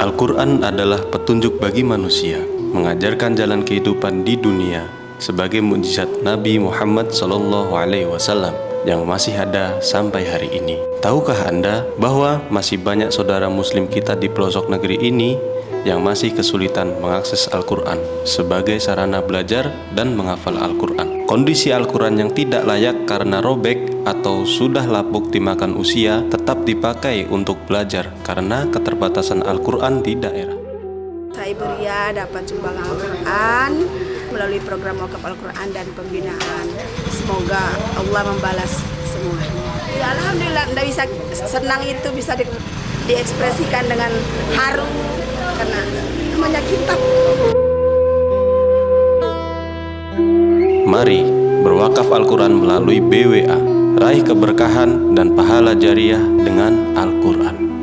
Al-Quran adalah petunjuk bagi manusia, mengajarkan jalan kehidupan di dunia sebagai mujizat Nabi Muhammad SAW yang masih ada sampai hari ini. Tahukah Anda bahwa masih banyak saudara muslim kita di pelosok negeri ini yang masih kesulitan mengakses Al-Quran sebagai sarana belajar dan menghafal Al-Quran. Kondisi Al-Quran yang tidak layak karena robek atau sudah lapuk dimakan usia tetap dipakai untuk belajar karena keterbatasan Al-Quran di daerah. Saya Ibu Ria dapat sumbangan Al-Quran melalui program wakaf Al-Quran dan pembinaan. Semoga Allah membalas semuanya. Ya, Alhamdulillah, tidak bisa senang itu bisa di, diekspresikan dengan haru karena namanya kitab. Mari berwakaf Al-Quran melalui BWA, raih keberkahan dan pahala jariah dengan Al-Quran.